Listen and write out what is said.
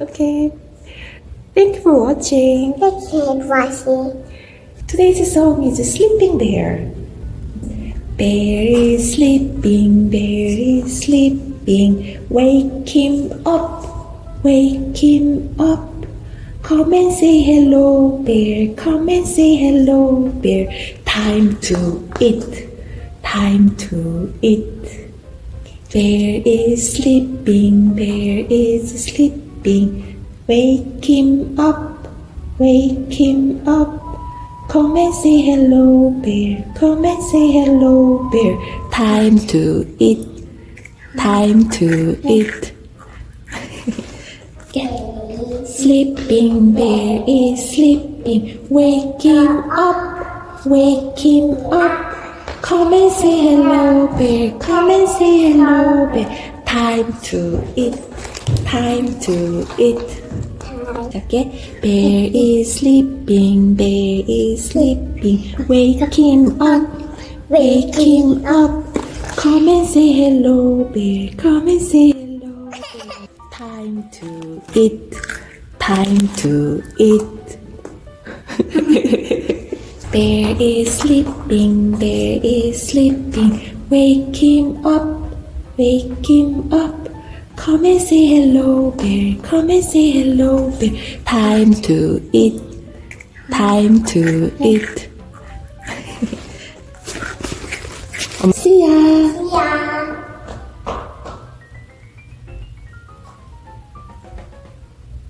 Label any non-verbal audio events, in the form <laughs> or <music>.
Okay. Thank you for watching. Thank you for watching. Today's song is Sleeping Bear. Bear is sleeping, bear is sleeping. Wake him up, wake him up. Come and say hello, bear. Come and say hello, bear. Time to eat, time to eat. Bear is sleeping, bear is sleeping. Wake him up, wake him up. Come and say hello, bear. Come and say hello, bear. Time to eat, time to eat. <laughs> Sleeping bear is sleeping. Wake him up, wake him up. Come and say hello, bear. Come and say hello, bear. Time to eat, time to eat. Okay. Bear is sleeping, bear is sleeping. Him up, him up. Come and say hello, bear. Come and say hello, bear. Time to eat, time to eat. <laughs> bear is sleeping, bear is sleeping. Wake him up, wake him up. Come and say hello, bear. Come and say hello, bear. Time to eat, time to eat. <laughs> See ya. Yeah.